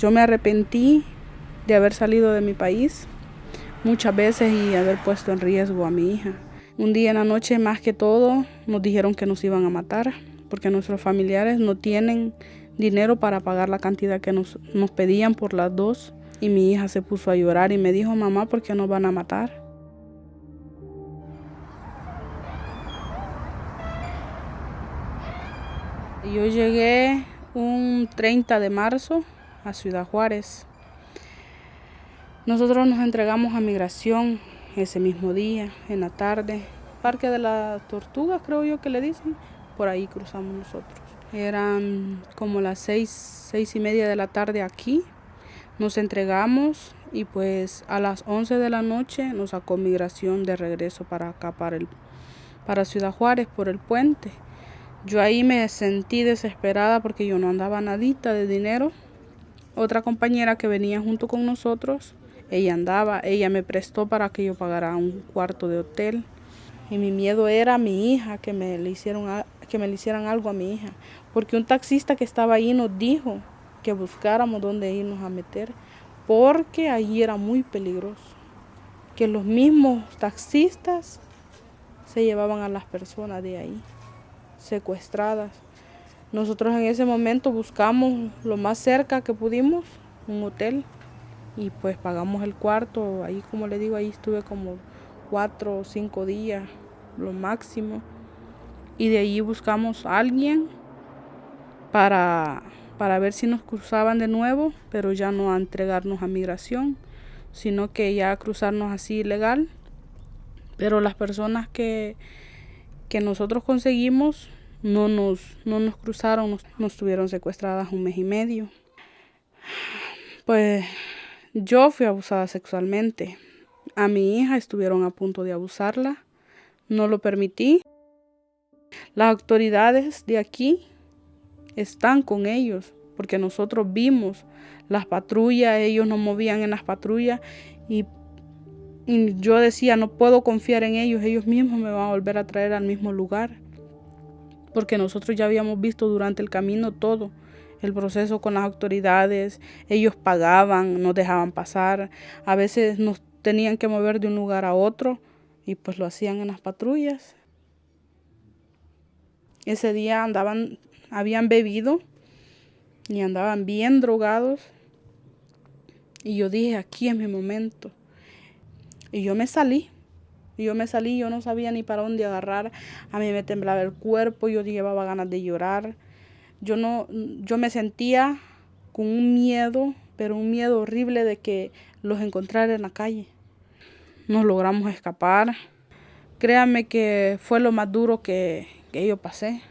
Yo me arrepentí de haber salido de mi país muchas veces y haber puesto en riesgo a mi hija. Un día en la noche, más que todo, nos dijeron que nos iban a matar porque nuestros familiares no tienen dinero para pagar la cantidad que nos, nos pedían por las dos. Y mi hija se puso a llorar y me dijo, mamá, ¿por qué nos van a matar? Yo llegué un 30 de marzo a Ciudad Juárez. Nosotros nos entregamos a migración ese mismo día, en la tarde. Parque de la Tortuga, creo yo que le dicen. Por ahí cruzamos nosotros. Eran como las seis, seis y media de la tarde aquí. Nos entregamos y pues a las 11 de la noche nos sacó migración de regreso para acá, para, el, para Ciudad Juárez, por el puente. Yo ahí me sentí desesperada porque yo no andaba nadita de dinero. Otra compañera que venía junto con nosotros ella andaba, ella me prestó para que yo pagara un cuarto de hotel. Y mi miedo era a mi hija, que me, le hicieron, que me le hicieran algo a mi hija. Porque un taxista que estaba ahí nos dijo que buscáramos dónde irnos a meter, porque ahí era muy peligroso. Que los mismos taxistas se llevaban a las personas de ahí, secuestradas. Nosotros en ese momento buscamos lo más cerca que pudimos, un hotel y pues pagamos el cuarto, ahí como le digo, ahí estuve como cuatro o cinco días, lo máximo, y de ahí buscamos a alguien para, para ver si nos cruzaban de nuevo, pero ya no a entregarnos a migración, sino que ya a cruzarnos así ilegal, pero las personas que, que nosotros conseguimos no nos, no nos cruzaron, nos, nos tuvieron secuestradas un mes y medio. Pues yo fui abusada sexualmente. A mi hija estuvieron a punto de abusarla. No lo permití. Las autoridades de aquí están con ellos porque nosotros vimos las patrullas, ellos nos movían en las patrullas y, y, yo decía, no puedo confiar en ellos, ellos mismos me van a volver a traer al mismo lugar. Porque nosotros ya habíamos visto durante el camino todo el proceso con las autoridades, ellos pagaban, nos dejaban pasar, a veces nos tenían que mover de un lugar a otro y pues lo hacían en las patrullas. Ese día andaban, habían bebido y andaban bien drogados y yo dije, aquí es mi momento. Y yo me salí. Y yo me salí, yo no sabía ni para dónde agarrar. A mí me temblaba el cuerpo, yo llevaba ganas de llorar. Yo no, yo me sentía con un miedo, pero un miedo horrible de que los encontrara en la calle. Nos logramos escapar. Créanme que fue lo más duro que, que yo pasé.